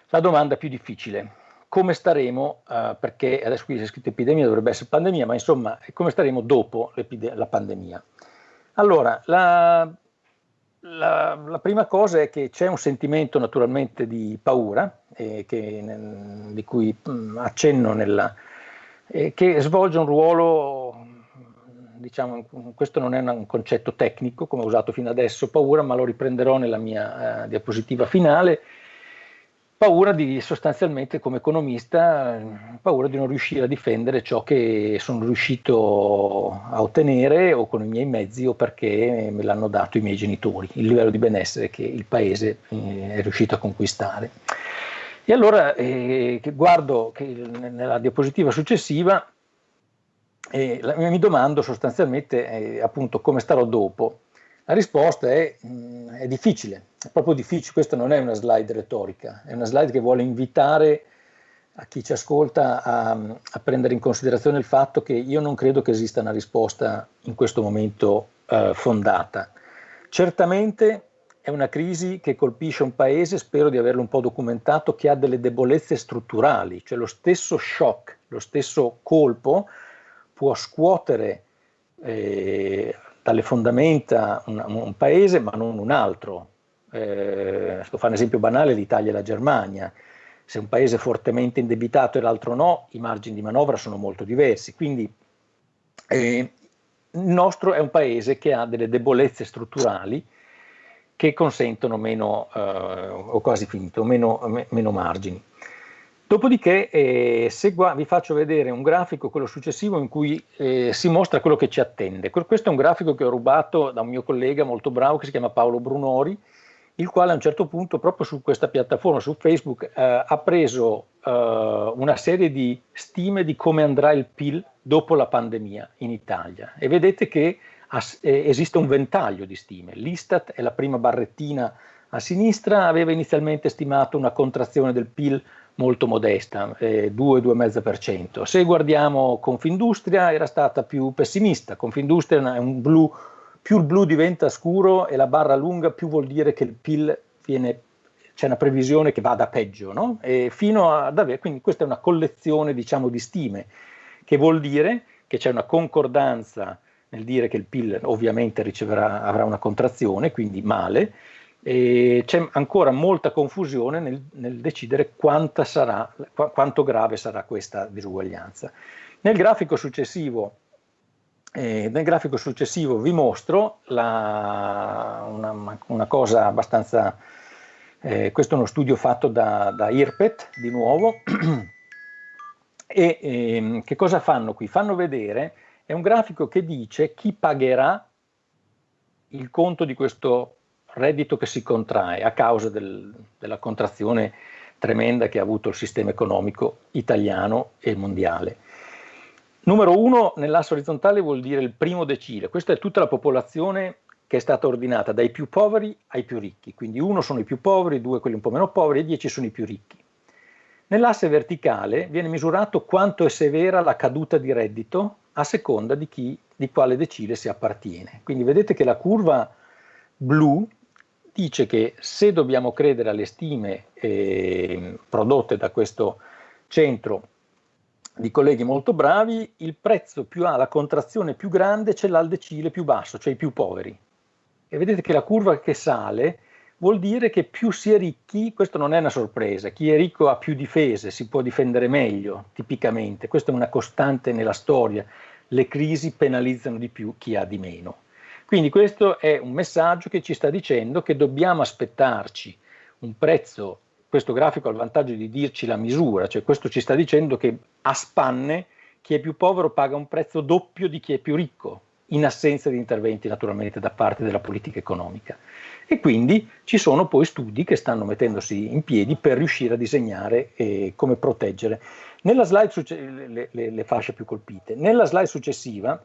la domanda più difficile, come staremo, uh, perché adesso qui c'è scritto epidemia, dovrebbe essere pandemia, ma insomma come staremo dopo la pandemia? Allora, la la, la, prima cosa è che c'è un sentimento naturalmente di paura, eh, che, di cui mh, mm, accenno nella, eh, che svolge un ruolo, diciamo, questo non è un concetto tecnico come ho usato fino adesso, paura, ma lo riprenderò nella mia eh, diapositiva finale, paura di sostanzialmente come economista, paura di non riuscire a difendere ciò che sono riuscito a ottenere o con i miei mezzi o perché me l'hanno dato i miei genitori, il livello di benessere che il paese eh, è riuscito a conquistare. E allora eh, guardo che nella diapositiva successiva eh, mi domando sostanzialmente eh, appunto come starò dopo. La risposta è, mh, mm, è difficile, proprio difficile, questa non è una slide retorica, è una slide che vuole invitare a chi ci ascolta a, a, prendere in considerazione il fatto che io non credo che esista una risposta in questo momento eh, fondata. Certamente è una crisi che colpisce un paese, spero di averlo un po' documentato, che ha delle debolezze strutturali, cioè lo stesso shock, lo stesso colpo può scuotere eh, dalle fondamenta un, un, paese ma non un altro. Eh, fare un esempio banale, l'Italia e la Germania. Se un paese è fortemente indebitato e l'altro no, i margini di manovra sono molto diversi. Quindi eh, il nostro è un paese che ha delle debolezze strutturali che consentono meno, eh, o quasi finito, meno, me, meno margini. Dopodiché eh, vi faccio vedere un grafico, quello successivo, in cui eh, si mostra quello che ci attende. Questo è un grafico che ho rubato da un mio collega molto bravo che si chiama Paolo Brunori, il quale a un certo punto proprio su questa piattaforma, su Facebook, eh, ha preso eh, una serie di stime di come andrà il PIL dopo la pandemia in Italia. E vedete che eh, esiste un ventaglio di stime. L'Istat è la prima barrettina a sinistra, aveva inizialmente stimato una contrazione del PIL molto modesta, eh, 2-2,5%. Se guardiamo Confindustria era stata più pessimista, Confindustria è un blu, più il blu diventa scuro e la barra lunga più vuol dire che il PIL viene, c'è una previsione che vada peggio, no? E fino ad avere, quindi questa è una collezione diciamo di stime, che vuol dire che c'è una concordanza nel dire che il PIL ovviamente riceverà, avrà una contrazione, quindi male, c'è ancora molta confusione nel, nel decidere sarà, qu quanto grave sarà questa disuguaglianza. Nel grafico successivo, eh, nel grafico successivo vi mostro la, una, una, cosa abbastanza, eh, questo è uno studio fatto da, da IRPET di nuovo, e eh, che cosa fanno qui? Fanno vedere, è un grafico che dice chi pagherà il conto di questo reddito che si contrae a causa del, della contrazione tremenda che ha avuto il sistema economico italiano e mondiale. Numero uno, nell'asse orizzontale vuol dire il primo decile, questa è tutta la popolazione che è stata ordinata dai più poveri ai più ricchi, quindi uno sono i più poveri, due quelli un po' meno poveri e dieci sono i più ricchi. Nell'asse verticale viene misurato quanto è severa la caduta di reddito a seconda di, chi, di quale decile si appartiene. Quindi vedete che la curva blu dice che se dobbiamo credere alle stime eh, prodotte da questo centro di colleghi molto bravi, il prezzo più ha la contrazione più grande c'è l'aldecile più basso, cioè i più poveri. E vedete che la curva che sale vuol dire che più si è ricchi, questo non è una sorpresa, chi è ricco ha più difese, si può difendere meglio, tipicamente, questa è una costante nella storia, le crisi penalizzano di più chi ha di meno. Quindi questo è un messaggio che ci sta dicendo che dobbiamo aspettarci un prezzo questo grafico ha il vantaggio di dirci la misura, cioè questo ci sta dicendo che a spanne chi è più povero paga un prezzo doppio di chi è più ricco, in assenza di interventi naturalmente da parte della politica economica. E quindi ci sono poi studi che stanno mettendosi in piedi per riuscire a disegnare eh, come proteggere. Le, le, le fasce più colpite. Nella slide successiva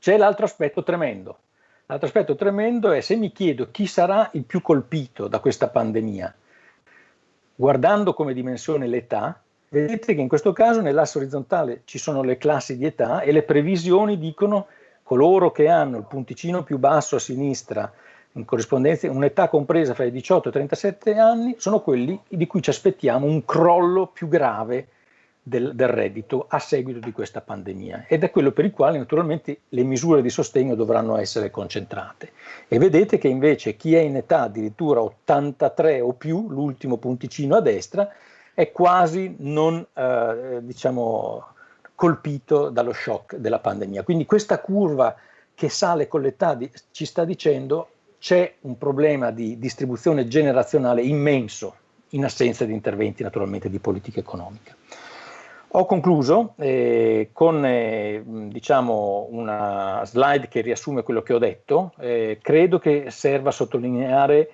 c'è l'altro aspetto tremendo. L'altro aspetto tremendo è se mi chiedo chi sarà il più colpito da questa pandemia, guardando come dimensione l'età, vedete che in questo caso nell'asse orizzontale ci sono le classi di età e le previsioni dicono coloro che hanno il punticino più basso a sinistra in corrispondenza un'età compresa fra i 18 e i 37 anni sono quelli di cui ci aspettiamo un crollo più grave del, del, reddito a seguito di questa pandemia ed è quello per il quale naturalmente le misure di sostegno dovranno essere concentrate. E vedete che invece chi è in età addirittura 83 o più, l'ultimo punticino a destra, è quasi non eh, diciamo, colpito dallo shock della pandemia. Quindi questa curva che sale con l'età ci sta dicendo c'è un problema di distribuzione generazionale immenso in assenza di interventi naturalmente di politica economica. Ho concluso eh, con eh, diciamo una slide che riassume quello che ho detto. Eh, credo che serva a sottolineare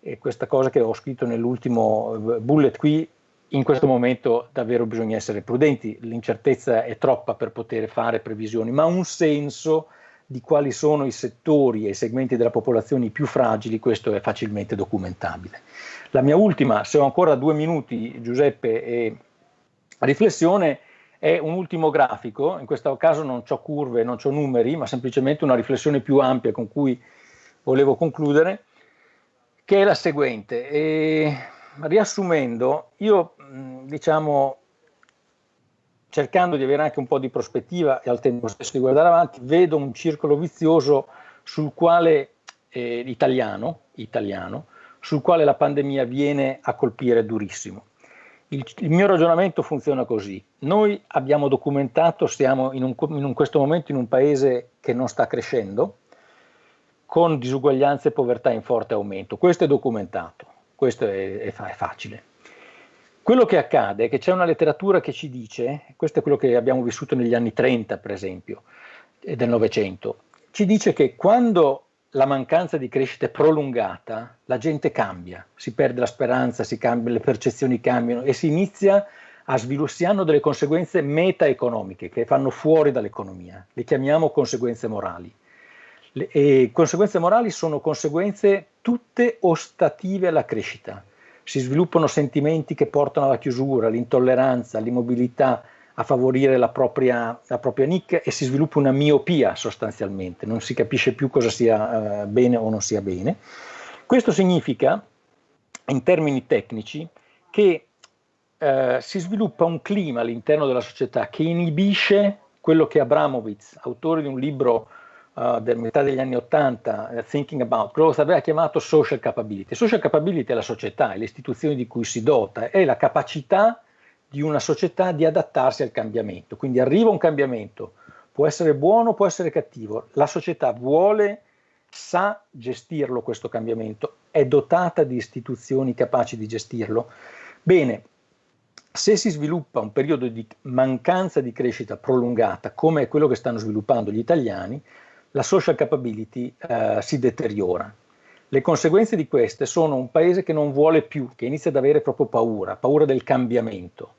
eh, questa cosa che ho scritto nell'ultimo eh, bullet qui. In questo momento davvero bisogna essere prudenti, l'incertezza è troppa per poter fare previsioni, ma un senso di quali sono i settori e i segmenti della popolazione più fragili, questo è facilmente documentabile. La mia ultima, se ho ancora due minuti, Giuseppe, e riflessione è un ultimo grafico, in questo caso non ho curve, non ho numeri, ma semplicemente una riflessione più ampia con cui volevo concludere, che è la seguente. E, riassumendo, io diciamo, cercando di avere anche un po' di prospettiva e al tempo stesso di guardare avanti, vedo un circolo vizioso sul quale, eh, italiano, italiano, sul quale la pandemia viene a colpire durissimo. Il, il, mio ragionamento funziona così. Noi abbiamo documentato, siamo in, un, in un, questo momento in un paese che non sta crescendo, con disuguaglianze e povertà in forte aumento. Questo è documentato, questo è, è, è facile. Quello che accade è che c'è una letteratura che ci dice, questo è quello che abbiamo vissuto negli anni 30 per esempio, del Novecento, ci dice che quando la mancanza di crescita è prolungata, la gente cambia, si perde la speranza, si cambia, le percezioni cambiano e si inizia a sviluppare, hanno delle conseguenze meta-economiche che fanno fuori dall'economia, le chiamiamo conseguenze morali. Le, e conseguenze morali sono conseguenze tutte ostative alla crescita, si sviluppano sentimenti che portano alla chiusura, all'intolleranza, all'immobilità, a favorire la propria, la propria nicchia e si sviluppa una miopia sostanzialmente, non si capisce più cosa sia eh, bene o non sia bene. Questo significa, in termini tecnici, che eh, si sviluppa un clima all'interno della società che inibisce quello che Abramovitz, autore di un libro uh, del metà degli anni 80, uh, Thinking About Growth, aveva chiamato social capability. Social capability è la società, è le istituzioni di cui si dota, è la capacità di una società di adattarsi al cambiamento. Quindi arriva un cambiamento, può essere buono, può essere cattivo, la società vuole, sa gestirlo questo cambiamento, è dotata di istituzioni capaci di gestirlo. Bene, se si sviluppa un periodo di mancanza di crescita prolungata, come è quello che stanno sviluppando gli italiani, la social capability eh, si deteriora. Le conseguenze di queste sono un paese che non vuole più, che inizia ad avere proprio paura, paura del cambiamento.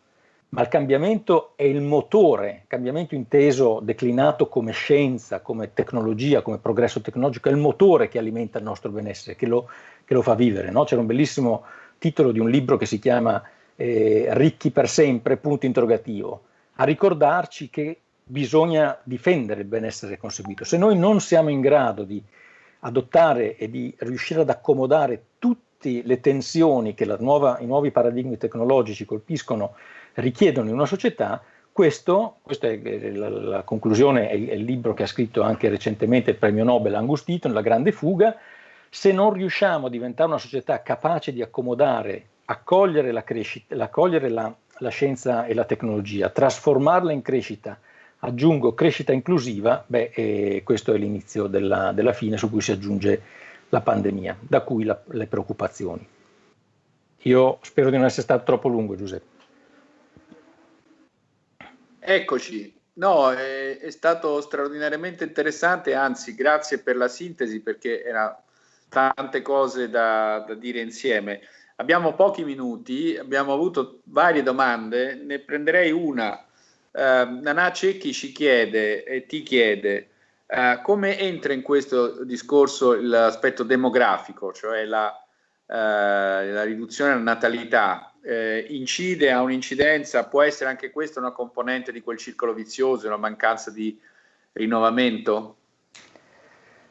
Ma il cambiamento è il motore, cambiamento inteso, declinato come scienza, come tecnologia, come progresso tecnologico, è il motore che alimenta il nostro benessere, che lo, che lo fa vivere. No? C'era un bellissimo titolo di un libro che si chiama eh, Ricchi per sempre, punto interrogativo, a ricordarci che bisogna difendere il benessere conseguito. Se noi non siamo in grado di adottare e di riuscire ad accomodare tutte le tensioni che nuova, i nuovi paradigmi tecnologici colpiscono, richiedono in una società, questo, questa è la, la conclusione, è, è, il libro che ha scritto anche recentemente il premio Nobel Angus Deaton, La grande fuga, se non riusciamo a diventare una società capace di accomodare, accogliere la, crescita, accogliere la, la scienza e la tecnologia, trasformarla in crescita, aggiungo crescita inclusiva, beh, eh, questo è l'inizio della, della, fine su cui si aggiunge la pandemia, da cui la, le preoccupazioni. Io spero di non essere stato troppo lungo, Giuseppe. Eccoci, no, è, è, stato straordinariamente interessante, anzi grazie per la sintesi perché erano tante cose da, da, dire insieme. Abbiamo pochi minuti, abbiamo avuto varie domande, ne prenderei una. Uh, Nana Cecchi ci chiede e ti chiede uh, come entra in questo discorso l'aspetto demografico, cioè la, uh, la riduzione della natalità eh, incide, ha un'incidenza, può essere anche questa una componente di quel circolo vizioso, una mancanza di rinnovamento?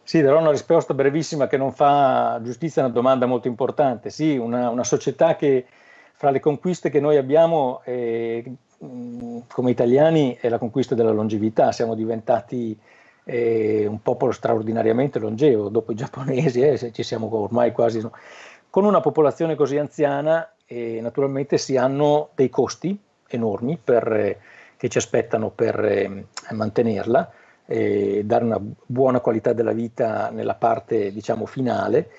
Sì, darò una risposta brevissima che non fa giustizia a una domanda molto importante. Sì, una, una società che fra le conquiste che noi abbiamo eh, come italiani è la conquista della longevità, siamo diventati eh, un popolo straordinariamente longevo, dopo i giapponesi eh, ci siamo ormai quasi... Con una popolazione così anziana e naturalmente si hanno dei costi enormi per, eh, che ci aspettano per eh, mantenerla, dare una buona qualità della vita nella parte diciamo finale.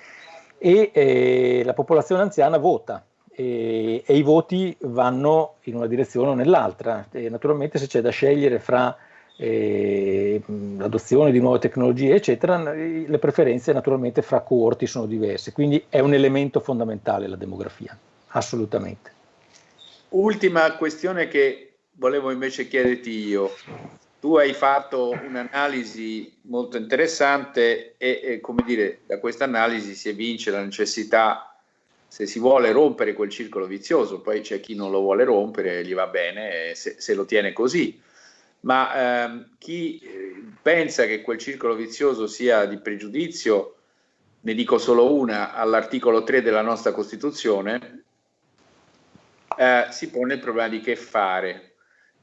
E eh, la popolazione anziana vota e, e, i voti vanno in una direzione o nell'altra. naturalmente se c'è da scegliere fra eh, l'adozione di nuove tecnologie, eccetera, le preferenze naturalmente fra coorti sono diverse, quindi è un elemento fondamentale la demografia assolutamente. Ultima questione che volevo invece chiederti io. Tu hai fatto un'analisi molto interessante e, e, come dire, da questa analisi si evince la necessità, se si vuole rompere quel circolo vizioso, poi c'è chi non lo vuole rompere, gli va bene se, se lo tiene così, ma ehm, chi eh, pensa che quel circolo vizioso sia di pregiudizio, ne dico solo una, all'articolo 3 della nostra Costituzione, eh, si pone il problema di che fare.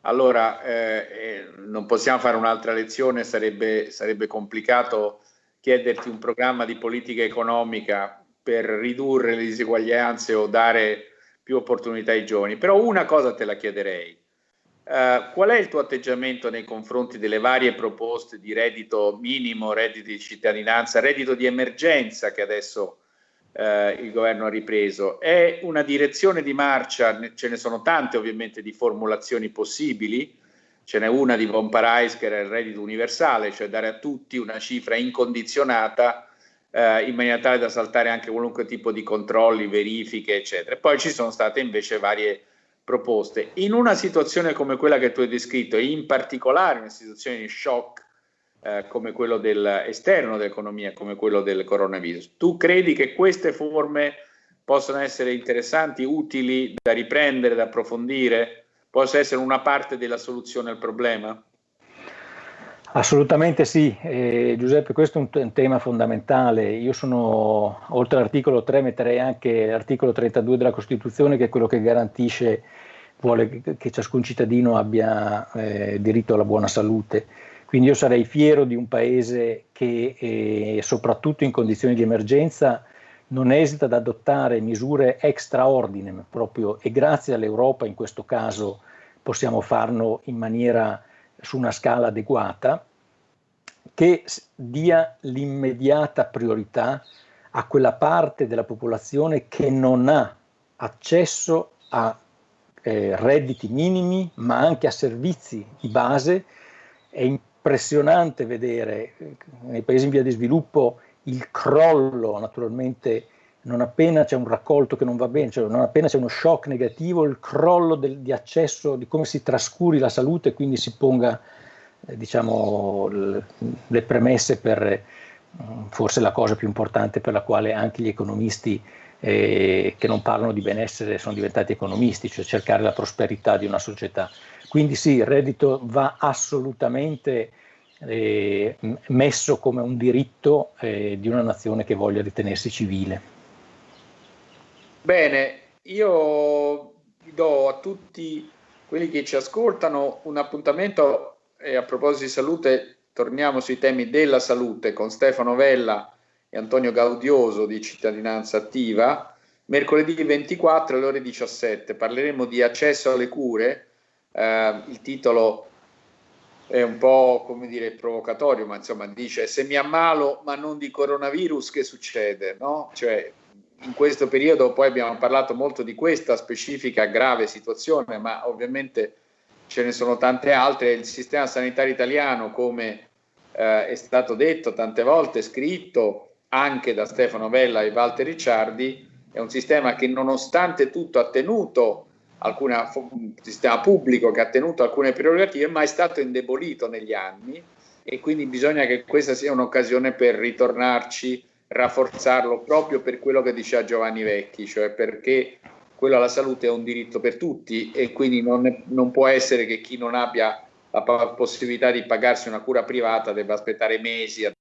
Allora, eh, eh, non possiamo fare un'altra lezione, sarebbe, sarebbe complicato chiederti un programma di politica economica per ridurre le diseguaglianze o dare più opportunità ai giovani, però una cosa te la chiederei. Uh, qual è il tuo atteggiamento nei confronti delle varie proposte di reddito minimo, reddito di cittadinanza, reddito di emergenza che adesso eh, il governo ha ripreso. È una direzione di marcia, ce ne sono tante ovviamente di formulazioni possibili, ce n'è una di Von Parais che era il reddito universale, cioè dare a tutti una cifra incondizionata eh, in maniera tale da saltare anche qualunque tipo di controlli, verifiche, eccetera. Poi ci sono state invece varie proposte. In una situazione come quella che tu hai descritto, in particolare una situazione di shock eh, come quello dell'esterno dell'economia, come quello del coronavirus. Tu credi che queste forme possano essere interessanti, utili da riprendere, da approfondire? Possa essere una parte della soluzione al problema? Assolutamente sì, eh, Giuseppe, questo è un, un, tema fondamentale. Io sono, oltre all'articolo 3, metterei anche l'articolo 32 della Costituzione, che è quello che garantisce, vuole che ciascun cittadino abbia eh, diritto alla buona salute. Quindi io sarei fiero di un paese che, eh, soprattutto in condizioni di emergenza, non esita ad adottare misure extraordine proprio e grazie all'Europa in questo caso possiamo farlo in maniera su una scala adeguata che dia l'immediata priorità a quella parte della popolazione che non ha accesso a eh, redditi minimi ma anche a servizi di base e impressionante vedere eh, nei paesi in via di sviluppo il crollo naturalmente non appena c'è un raccolto che non va bene, cioè non appena c'è uno shock negativo, il crollo del, di accesso, di come si trascuri la salute e quindi si ponga eh, diciamo, le, premesse per eh, forse la cosa più importante per la quale anche gli economisti eh, che non parlano di benessere sono diventati economisti, cioè cercare la prosperità di una società. Quindi sì, il reddito va assolutamente eh, messo come un diritto eh, di una nazione che voglia ritenersi civile. Bene, io do a tutti quelli che ci ascoltano, un appuntamento e a proposito di salute torniamo sui temi della salute con Stefano Vella e Antonio Gaudioso di Cittadinanza Attiva. Mercoledì 24 alle ore 17 parleremo di accesso alle cure. Eh, il titolo è un po' come dire provocatorio, ma insomma dice se mi ammalo ma non di coronavirus che succede? No? Cioè, in questo periodo poi abbiamo parlato molto di questa specifica grave situazione, ma ovviamente ce ne sono tante altre. Il sistema sanitario italiano, come eh, è stato detto tante volte, scritto anche da Stefano Vella e Walter Ricciardi, è un sistema che nonostante tutto ha tenuto alcuna, un sistema pubblico che ha tenuto alcune prerogative, ma è stato indebolito negli anni e quindi bisogna che questa sia un'occasione per ritornarci rafforzarlo proprio per quello che diceva Giovanni Vecchi, cioè perché quello alla salute è un diritto per tutti e quindi non, è, non può essere che chi non abbia la possibilità di pagarsi una cura privata debba aspettare mesi a